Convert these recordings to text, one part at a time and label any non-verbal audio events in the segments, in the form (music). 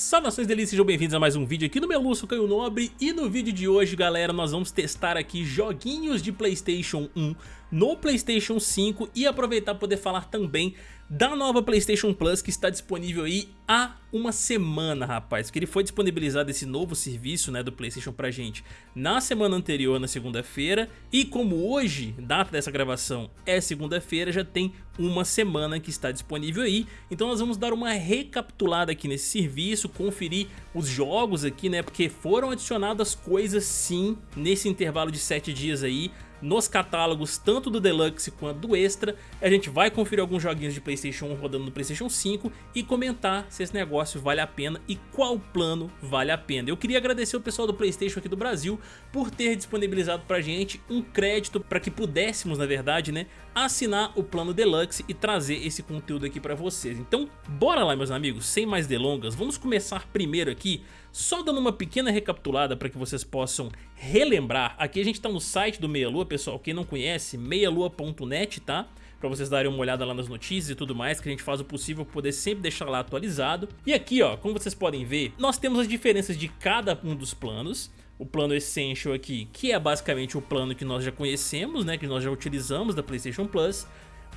Saudações delícias, sejam bem-vindos a mais um vídeo aqui no meu Lúcio Caio Nobre. E no vídeo de hoje, galera, nós vamos testar aqui joguinhos de Playstation 1 no Playstation 5 E aproveitar para poder falar também da nova Playstation Plus que está disponível aí há uma semana, rapaz. Que ele foi disponibilizado esse novo serviço né, do Playstation pra gente na semana anterior, na segunda-feira. E como hoje, data dessa gravação é segunda-feira, já tem uma semana que está disponível aí. Então nós vamos dar uma recapitulada aqui nesse serviço, conferir os jogos aqui, né? Porque foram adicionadas coisas sim nesse intervalo de 7 dias aí nos catálogos tanto do Deluxe quanto do Extra. A gente vai conferir alguns joguinhos de Playstation 1 rodando no Playstation 5 e comentar se esse negócio vale a pena e qual plano vale a pena. Eu queria agradecer o pessoal do Playstation aqui do Brasil por ter disponibilizado pra gente um crédito para que pudéssemos, na verdade, né, assinar o plano Deluxe e trazer esse conteúdo aqui pra vocês. Então, bora lá, meus amigos, sem mais delongas, vamos começar primeiro aqui só dando uma pequena recapitulada para que vocês possam relembrar, aqui a gente está no site do Meia Lua, pessoal, quem não conhece, meialua.net, tá? Para vocês darem uma olhada lá nas notícias e tudo mais, que a gente faz o possível para poder sempre deixar lá atualizado. E aqui, ó, como vocês podem ver, nós temos as diferenças de cada um dos planos. O plano Essential aqui, que é basicamente o plano que nós já conhecemos, né, que nós já utilizamos da PlayStation Plus.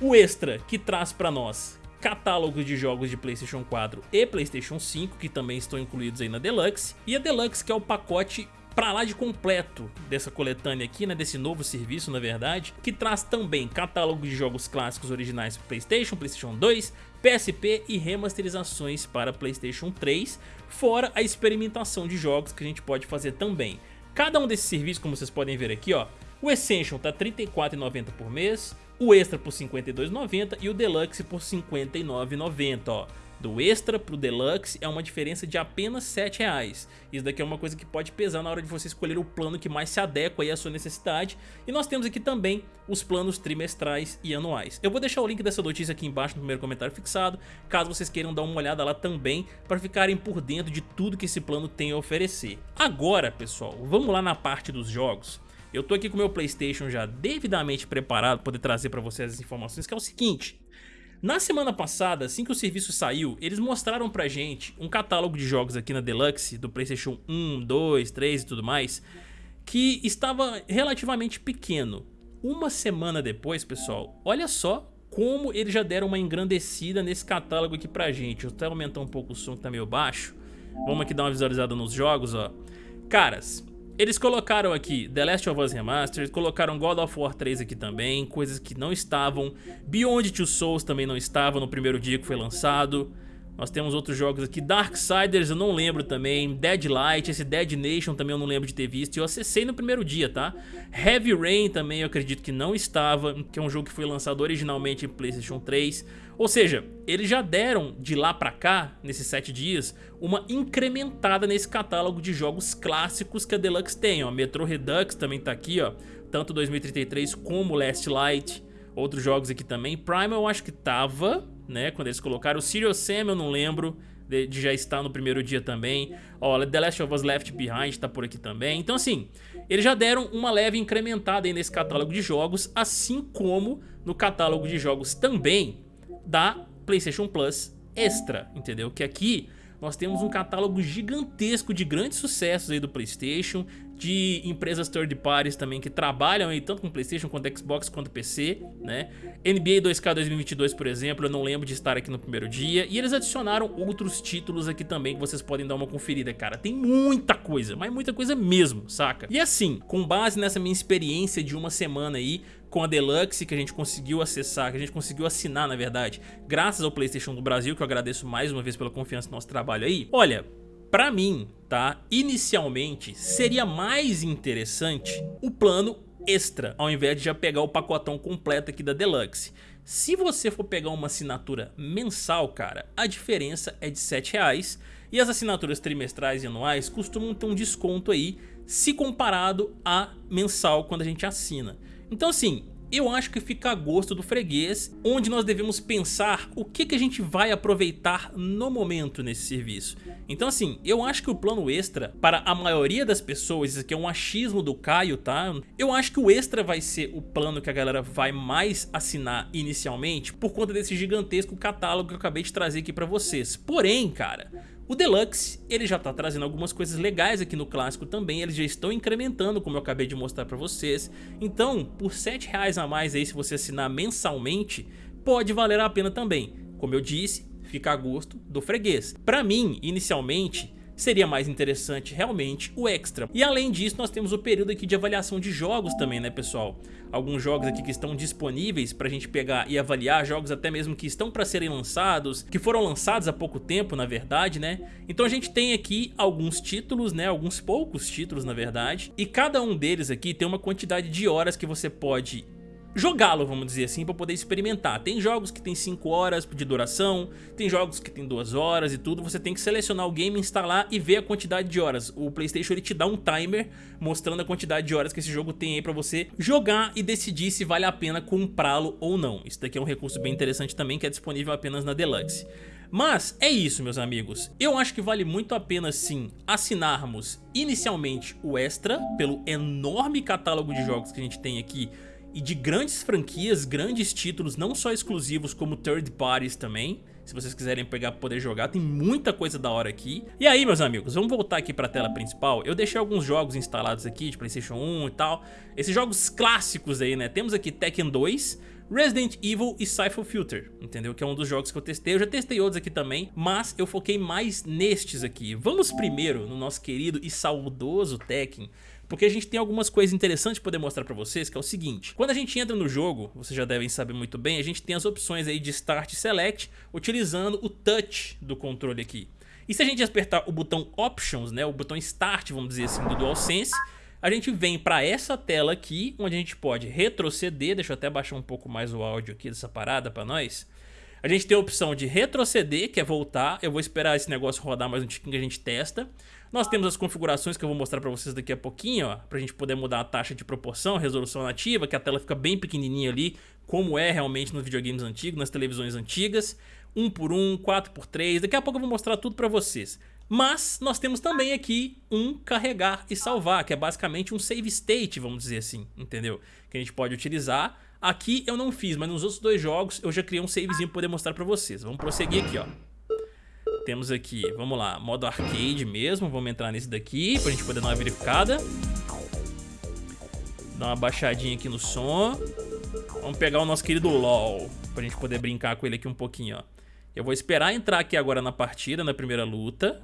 O Extra, que traz para nós catálogos de jogos de Playstation 4 e Playstation 5, que também estão incluídos aí na Deluxe, e a Deluxe que é o pacote pra lá de completo dessa coletânea aqui, né, desse novo serviço na verdade, que traz também catálogo de jogos clássicos originais para Playstation, Playstation 2, PSP e remasterizações para Playstation 3, fora a experimentação de jogos que a gente pode fazer também. Cada um desses serviços, como vocês podem ver aqui, ó, o Essential tá R$ 34,90 por mês, o Extra por R$ 52,90 e o Deluxe por R$ 59,90, ó. Do Extra pro Deluxe é uma diferença de apenas R$ 7,00. Isso daqui é uma coisa que pode pesar na hora de você escolher o plano que mais se adequa à sua necessidade. E nós temos aqui também os planos trimestrais e anuais. Eu vou deixar o link dessa notícia aqui embaixo no primeiro comentário fixado, caso vocês queiram dar uma olhada lá também, para ficarem por dentro de tudo que esse plano tem a oferecer. Agora, pessoal, vamos lá na parte dos jogos. Eu tô aqui com o meu Playstation já devidamente preparado para poder trazer para vocês as informações, que é o seguinte... Na semana passada, assim que o serviço saiu, eles mostraram pra gente um catálogo de jogos aqui na Deluxe, do Playstation 1, 2, 3 e tudo mais, que estava relativamente pequeno. Uma semana depois, pessoal, olha só como eles já deram uma engrandecida nesse catálogo aqui pra gente. Vou até aumentar um pouco o som que tá meio baixo. Vamos aqui dar uma visualizada nos jogos, ó. Caras, eles colocaram aqui The Last of Us Remastered, colocaram God of War 3 aqui também, coisas que não estavam. Beyond Two Souls também não estava no primeiro dia que foi lançado. Nós temos outros jogos aqui, Darksiders eu não lembro também, Deadlight, esse Dead Nation também eu não lembro de ter visto, eu acessei no primeiro dia, tá? Heavy Rain também eu acredito que não estava, que é um jogo que foi lançado originalmente em Playstation 3. Ou seja, eles já deram de lá pra cá, nesses 7 dias, uma incrementada nesse catálogo de jogos clássicos que a Deluxe tem, ó. Metro Redux também tá aqui, ó, tanto 2033 como Last Light, outros jogos aqui também. Prime eu acho que tava, né, quando eles colocaram. O Serious Sam eu não lembro de, de, já estar no primeiro dia também. Ó, The Last of Us Left Behind tá por aqui também. Então assim, eles já deram uma leve incrementada aí nesse catálogo de jogos, assim como no catálogo de jogos também da PlayStation Plus Extra, entendeu? Que aqui nós temos um catálogo gigantesco de grandes sucessos aí do Playstation, de empresas third parties também que trabalham aí tanto com Playstation quanto Xbox quanto PC, né? NBA 2K 2022, por exemplo, eu não lembro de estar aqui no primeiro dia, e eles adicionaram outros títulos aqui também que vocês podem dar uma conferida, cara. Tem muita coisa, mas muita coisa mesmo, saca? E assim, com base nessa minha experiência de uma semana aí, com a Deluxe que a gente conseguiu acessar, que a gente conseguiu assinar na verdade, graças ao Playstation do Brasil, que eu agradeço mais uma vez pela confiança no nosso trabalho aí. Olha, Pra mim, tá? Inicialmente, seria mais interessante o plano extra, ao invés de já pegar o pacotão completo aqui da Deluxe. Se você for pegar uma assinatura mensal, cara, a diferença é de R$ reais e as assinaturas trimestrais e anuais costumam ter um desconto aí se comparado a mensal quando a gente assina. Então assim, eu acho que fica a gosto do freguês, onde nós devemos pensar o que, que a gente vai aproveitar no momento nesse serviço. Então assim, eu acho que o plano extra, para a maioria das pessoas, isso aqui é um achismo do Caio, tá? Eu acho que o extra vai ser o plano que a galera vai mais assinar inicialmente, por conta desse gigantesco catálogo que eu acabei de trazer aqui pra vocês. Porém, cara, O Deluxe, ele já tá trazendo algumas coisas legais aqui no clássico também, eles já estão incrementando, como eu acabei de mostrar pra vocês. Então, por 7 reais a mais aí, se você assinar mensalmente, pode valer a pena também. Como eu disse, fica a gosto do freguês. Pra mim, inicialmente, seria mais interessante realmente o Extra. E além disso, nós temos o período aqui de avaliação de jogos também, né pessoal? Alguns jogos aqui que estão disponíveis pra gente pegar e avaliar, jogos até mesmo que estão para serem lançados, que foram lançados há pouco tempo, na verdade, né? Então a gente tem aqui alguns títulos, né? Alguns poucos títulos, na verdade, e cada um deles aqui tem uma quantidade de horas que você pode jogá-lo, vamos dizer assim, para poder experimentar. Tem jogos que tem 5 horas de duração, tem jogos que tem 2 horas e tudo, você tem que selecionar o game, instalar e ver a quantidade de horas. O Playstation ele te dá um timer mostrando a quantidade de horas que esse jogo tem aí para você jogar e decidir se vale a pena comprá-lo ou não. Isso daqui é um recurso bem interessante também que é disponível apenas na Deluxe. Mas é isso meus amigos, eu acho que vale muito a pena sim assinarmos inicialmente o Extra pelo enorme catálogo de jogos que a gente tem aqui e de grandes franquias, grandes títulos, não só exclusivos como third parties também. Se vocês quiserem pegar para poder jogar, tem muita coisa da hora aqui. E aí, meus amigos, vamos voltar aqui para a tela principal. Eu deixei alguns jogos instalados aqui de Playstation 1 e tal. Esses jogos clássicos aí, né? Temos aqui Tekken 2, Resident Evil e Cypher Filter, entendeu? Que é um dos jogos que eu testei. Eu já testei outros aqui também, mas eu foquei mais nestes aqui. Vamos primeiro no nosso querido e saudoso Tekken porque a gente tem algumas coisas interessantes para poder mostrar para vocês, que é o seguinte. Quando a gente entra no jogo, vocês já devem saber muito bem, a gente tem as opções aí de Start e Select, utilizando o touch do controle aqui. E se a gente apertar o botão Options, né, o botão Start, vamos dizer assim, do DualSense, a gente vem para essa tela aqui, onde a gente pode retroceder, deixa eu até baixar um pouco mais o áudio aqui dessa parada para nós. A gente tem a opção de retroceder, que é voltar, eu vou esperar esse negócio rodar mais um tiquinho que a gente testa. Nós temos as configurações que eu vou mostrar para vocês daqui a pouquinho, ó, pra gente poder mudar a taxa de proporção, resolução nativa, que a tela fica bem pequenininha ali, como é realmente nos videogames antigos, nas televisões antigas. 1 por 1, 4 por 3, daqui a pouco eu vou mostrar tudo para vocês. Mas nós temos também aqui um carregar e salvar, que é basicamente um save state, vamos dizer assim, entendeu? Que a gente pode utilizar. Aqui eu não fiz, mas nos outros dois jogos eu já criei um savezinho para poder mostrar para vocês. Vamos prosseguir aqui, ó. Temos aqui, vamos lá, modo arcade mesmo, vamos entrar nesse daqui pra gente poder dar uma verificada. Dar uma baixadinha aqui no som. Vamos pegar o nosso querido LOL, pra gente poder brincar com ele aqui um pouquinho, ó. Eu vou esperar entrar aqui agora na partida, na primeira luta.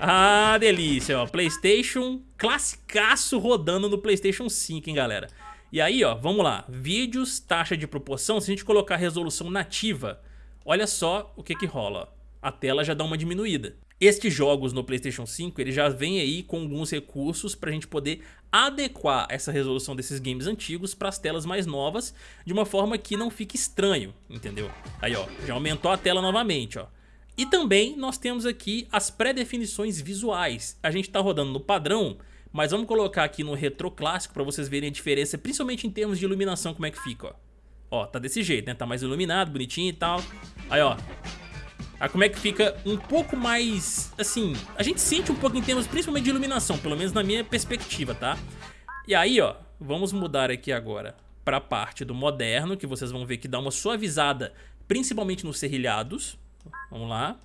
Ah, delícia, ó. Playstation classicaço rodando no Playstation 5, hein, galera. E aí, ó, vamos lá. Vídeos, taxa de proporção, se a gente colocar resolução nativa olha só o que que rola. A tela já dá uma diminuída. Estes jogos no Playstation 5, ele já vem aí com alguns recursos para a gente poder adequar essa resolução desses games antigos para as telas mais novas, de uma forma que não fique estranho, entendeu? Aí ó, já aumentou a tela novamente, ó. E também nós temos aqui as pré-definições visuais. A gente está rodando no padrão, mas vamos colocar aqui no retro clássico para vocês verem a diferença, principalmente em termos de iluminação, como é que fica, ó. Ó, tá desse jeito, né? Tá mais iluminado, bonitinho e tal. Aí, ó. Aí como é que fica um pouco mais, assim, a gente sente um pouco em termos principalmente de iluminação, pelo menos na minha perspectiva, tá? E aí, ó, vamos mudar aqui agora pra parte do moderno, que vocês vão ver que dá uma suavizada, principalmente nos serrilhados. Vamos lá.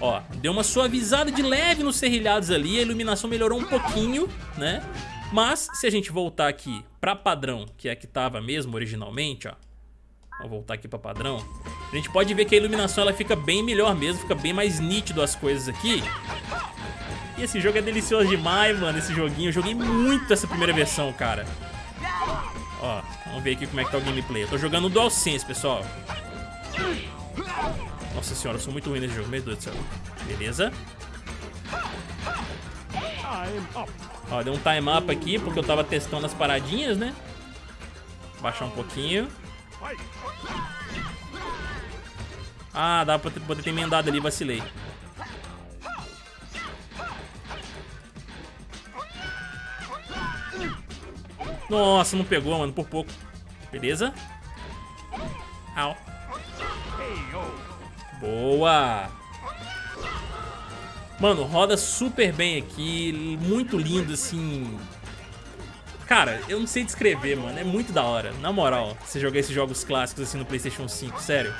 Ó, deu uma suavizada de leve nos serrilhados ali, a iluminação melhorou um pouquinho, né? Mas se a gente voltar aqui pra padrão, que é que tava mesmo originalmente, ó. Vamos voltar aqui pra padrão. A gente pode ver que a iluminação ela fica bem melhor mesmo, fica bem mais nítido as coisas aqui. E esse jogo é delicioso demais, mano, esse joguinho. Eu joguei muito essa primeira versão, cara. Ó, vamos ver aqui como é que tá o gameplay. Eu tô jogando no DualSense, pessoal. Nossa senhora, eu sou muito ruim nesse jogo, meu Deus do céu. Beleza. Ó, deu um time up aqui, porque eu tava testando as paradinhas, né? Baixar um pouquinho. Ah, dá pra poder ter emendado ali, vacilei. Nossa, não pegou, mano, por pouco. Beleza? Au. Boa! Mano, roda super bem aqui, muito lindo, assim... Cara, eu não sei descrever, mano, é muito da hora, na moral, você jogar esses jogos clássicos assim no Playstation 5, sério.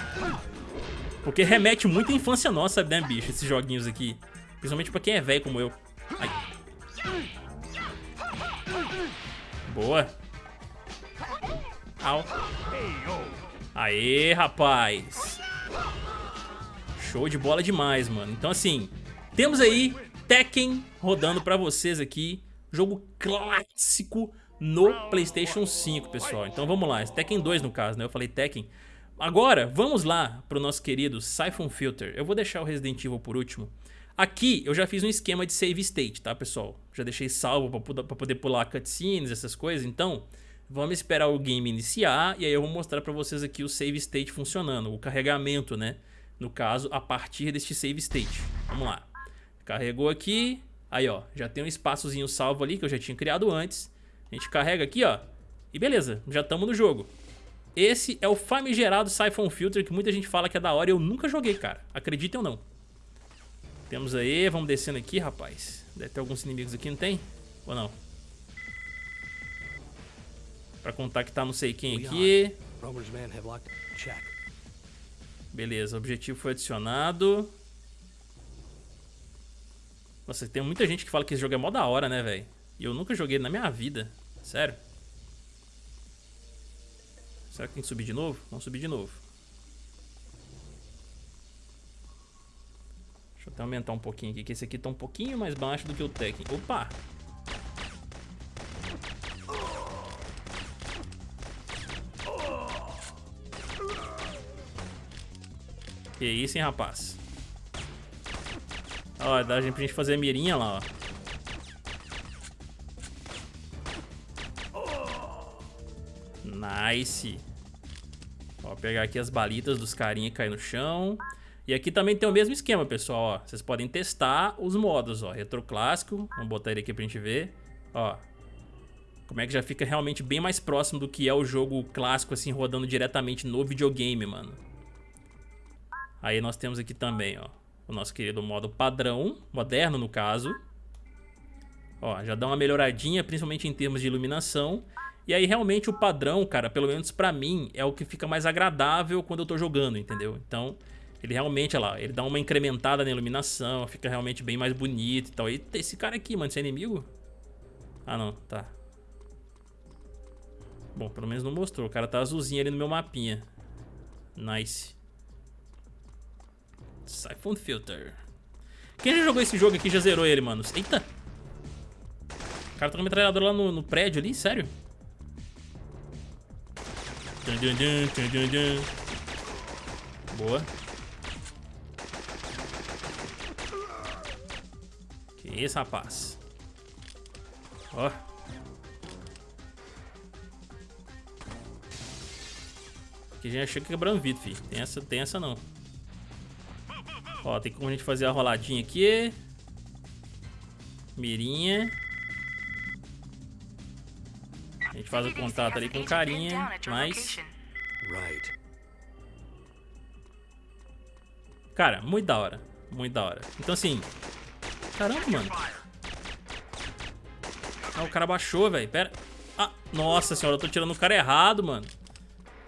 Porque remete muito à infância nossa, né, bicho? Esses joguinhos aqui. Principalmente pra quem é velho como eu. Ai. Boa. Au. Aê, rapaz. Show de bola demais, mano. Então, assim, temos aí Tekken rodando pra vocês aqui. Jogo clássico no Playstation 5, pessoal. Então vamos lá, Tekken 2 no caso, né? Eu falei Tekken. Agora, vamos lá pro nosso querido Siphon Filter. Eu vou deixar o Resident Evil por último. Aqui eu já fiz um esquema de save state, tá, pessoal? Já deixei salvo pra poder pular cutscenes, essas coisas. Então, vamos esperar o game iniciar e aí eu vou mostrar pra vocês aqui o save state funcionando. O carregamento, né? No caso, a partir deste save state. Vamos lá. Carregou aqui. Aí, ó, já tem um espaçozinho salvo ali que eu já tinha criado antes. A gente carrega aqui, ó. E beleza, já estamos no jogo. Esse é o famigerado Siphon Filter que muita gente fala que é da hora e eu nunca joguei, cara. Acreditem ou não. Temos aí, vamos descendo aqui, rapaz. Deve ter alguns inimigos aqui, não tem? Ou não? Pra contactar não sei quem aqui. Beleza, objetivo foi adicionado. Nossa, tem muita gente que fala que esse jogo é mó da hora, né, velho? E eu nunca joguei na minha vida. Sério. Será que tem que subir de novo? Vamos subir de novo. Deixa eu até aumentar um pouquinho aqui, que esse aqui tá um pouquinho mais baixo do que o Tekken. Opa! Que isso, hein, rapaz? Ó, dá pra gente fazer a mirinha lá, ó. Nice. Ó, pegar aqui as balitas dos carinha que caem no chão. E aqui também tem o mesmo esquema, pessoal, ó. Vocês podem testar os modos, ó. Retro clássico. Vamos botar ele aqui pra gente ver. Ó. Como é que já fica realmente bem mais próximo do que é o jogo clássico, assim, rodando diretamente no videogame, mano. Aí nós temos aqui também, ó. O nosso querido modo padrão, moderno no caso. Ó, já dá uma melhoradinha, principalmente em termos de iluminação. E aí realmente o padrão, cara, pelo menos pra mim, é o que fica mais agradável quando eu tô jogando, entendeu? Então, ele realmente, olha lá, ele dá uma incrementada na iluminação, fica realmente bem mais bonito e tal. E esse cara aqui, mano, esse é inimigo? Ah, não, tá. Bom, pelo menos não mostrou. O cara tá azulzinho ali no meu mapinha. Nice. Siphon Filter. Quem já jogou esse jogo aqui já zerou ele, mano? Eita! O cara tá com metralhadora lá no, no prédio ali, sério? Boa. Que isso, rapaz. Ó. Aqui a gente achou que quebrando vidro, filho. Tem essa, tem essa não. Ó, tem como a gente fazer a roladinha aqui. Mirinha. A gente faz o contato ali com carinha, mas... Cara, muito da hora. Muito da hora. Então assim... Caramba, mano. Ah, o cara baixou, velho. Pera. Ah, nossa senhora, eu tô tirando o cara errado, mano.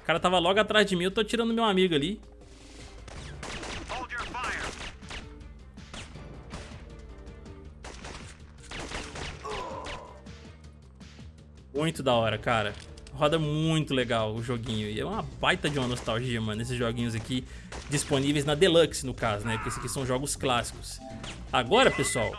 O cara tava logo atrás de mim, eu tô tirando meu amigo ali. Muito da hora, cara. Roda muito legal o joguinho. E é uma baita de uma nostalgia, mano, esses joguinhos aqui disponíveis na Deluxe, no caso, né? Porque esses aqui são jogos clássicos. Agora, pessoal,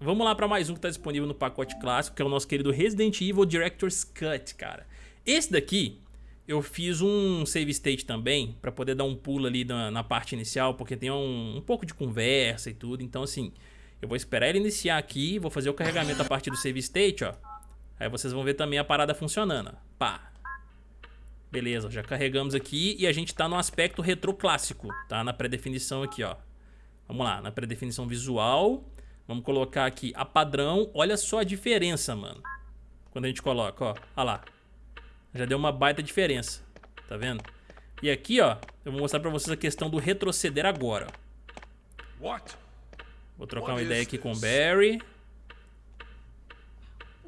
vamos lá pra mais um que tá disponível no pacote clássico, que é o nosso querido Resident Evil Director's Cut, cara. Esse daqui, eu fiz um save state também, pra poder dar um pulo ali na, na parte inicial, porque tem um, um pouco de conversa e tudo. Então, assim, eu vou esperar ele iniciar aqui, vou fazer o carregamento a partir do save state, ó. Aí vocês vão ver também a parada funcionando. Pá. Beleza, já carregamos aqui e a gente tá no aspecto retroclássico, tá? Na pré-definição aqui, ó. Vamos lá, na pré-definição visual. Vamos colocar aqui a padrão. Olha só a diferença, mano. Quando a gente coloca, ó. Olha lá. Já deu uma baita diferença. Tá vendo? E aqui, ó, eu vou mostrar pra vocês a questão do retroceder agora. Vou trocar uma ideia aqui com o Barry.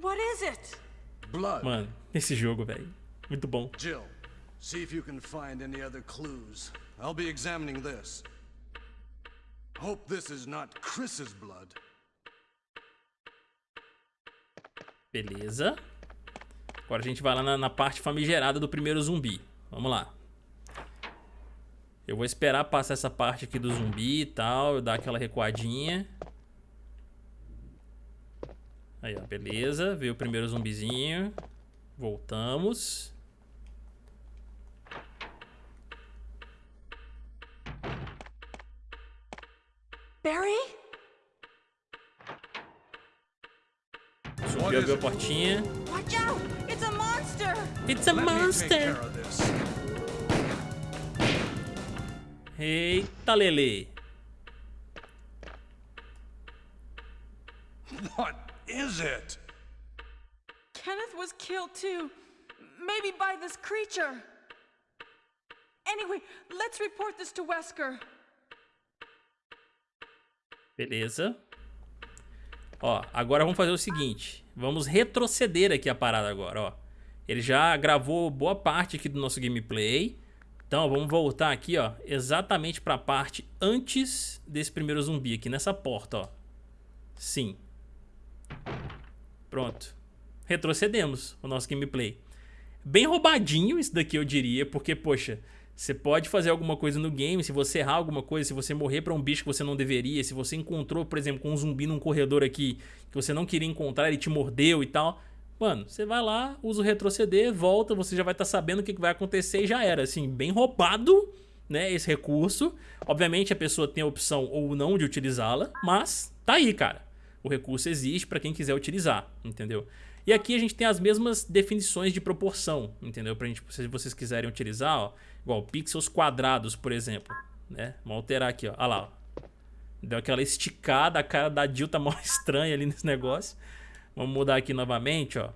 What is it? Blood. Mano, esse jogo, velho. Muito bom. Jill, see if you can find any other clues. I'll be examining this. Hope this is not Chris's blood. Beleza. Agora a gente vai lá na, na, parte famigerada do primeiro zumbi. Vamos lá. Eu vou esperar passar essa parte aqui do zumbi e tal, eu dar aquela recuadinha. Aí, ó, beleza. Veio o primeiro zumbizinho. Voltamos. Barry? Subiu, abriu a portinha. Watch out! It's a monster! It's a monster! Eita, Lele. Is it? Kenneth was killed too. Maybe by this creature. Anyway, let's report this to Wesker. Beleza. Ó, agora vamos fazer o seguinte. Vamos retroceder aqui a parada agora, ó. Ele já gravou boa parte aqui do nosso gameplay. Então, vamos voltar aqui, ó, exatamente para a parte antes desse primeiro zumbi aqui, nessa porta, ó. Sim. Pronto. Retrocedemos o nosso gameplay. Bem roubadinho isso daqui, eu diria, porque, poxa, você pode fazer alguma coisa no game, se você errar alguma coisa, se você morrer para um bicho que você não deveria, se você encontrou, por exemplo, com um zumbi num corredor aqui que você não queria encontrar, ele te mordeu e tal. Mano, você vai lá, usa o retroceder, volta, você já vai estar tá sabendo o que vai acontecer e já era. Assim, bem roubado, né, esse recurso. Obviamente a pessoa tem a opção ou não de utilizá-la, mas tá aí, cara. O recurso existe para quem quiser utilizar, entendeu? E aqui a gente tem as mesmas definições de proporção, entendeu? Pra gente, se vocês quiserem utilizar, ó, igual pixels quadrados, por exemplo, né? Vamos alterar aqui, ó. Olha lá, ó. Deu aquela esticada, a cara da Jill tá (laughs) mó estranha ali nesse negócio. Vamos mudar aqui novamente, ó.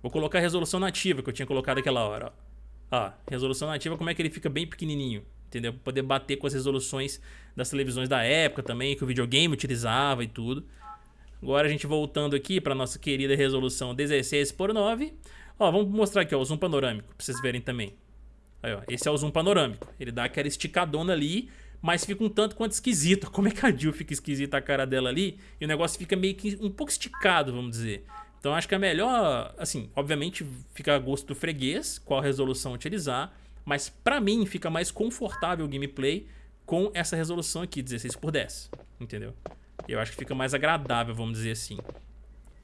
Vou colocar a resolução nativa que eu tinha colocado aquela hora, ó. Ó, resolução nativa, como é que ele fica bem pequenininho, entendeu? Pra poder bater com as resoluções das televisões da época também, que o videogame utilizava e tudo. Agora a gente voltando aqui para nossa querida resolução 16 por 9. Ó, vamos mostrar aqui ó, o zoom panorâmico, para vocês verem também. Aí, ó, esse é o zoom panorâmico. Ele dá aquela esticadona ali, mas fica um tanto quanto esquisito. (laughs) Como é que a Jill fica esquisita a cara dela ali e o negócio fica meio que um pouco esticado, vamos dizer. Então acho que é melhor, assim, obviamente fica a gosto do freguês qual resolução utilizar, mas pra mim fica mais confortável o gameplay com essa resolução aqui, 16 por 10, entendeu? Eu acho que fica mais agradável, vamos dizer assim.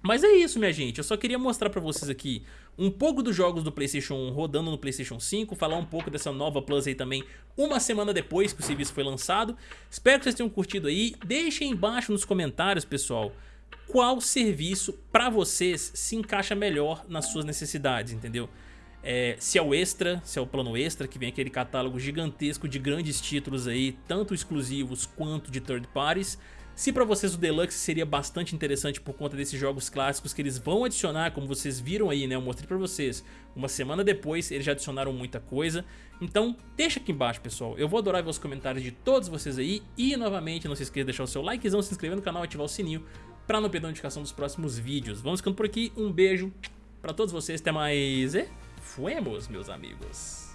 Mas é isso, minha gente. Eu só queria mostrar pra vocês aqui um pouco dos jogos do Playstation 1 rodando no Playstation 5, falar um pouco dessa nova Plus aí também uma semana depois que o serviço foi lançado. Espero que vocês tenham curtido aí. Deixem embaixo nos comentários, pessoal, qual serviço pra vocês se encaixa melhor nas suas necessidades, entendeu? É, se é o Extra, se é o plano Extra, que vem aquele catálogo gigantesco de grandes títulos aí, tanto exclusivos quanto de third parties. Se para vocês o Deluxe seria bastante interessante por conta desses jogos clássicos que eles vão adicionar, como vocês viram aí, né? Eu mostrei para vocês. Uma semana depois eles já adicionaram muita coisa. Então deixa aqui embaixo, pessoal. Eu vou adorar ver os comentários de todos vocês aí. E novamente, não se esqueça de deixar o seu likezão, se inscrever no canal e ativar o sininho para não perder a notificação dos próximos vídeos. Vamos ficando por aqui. Um beijo para todos vocês. Até mais e fuemos, meus amigos.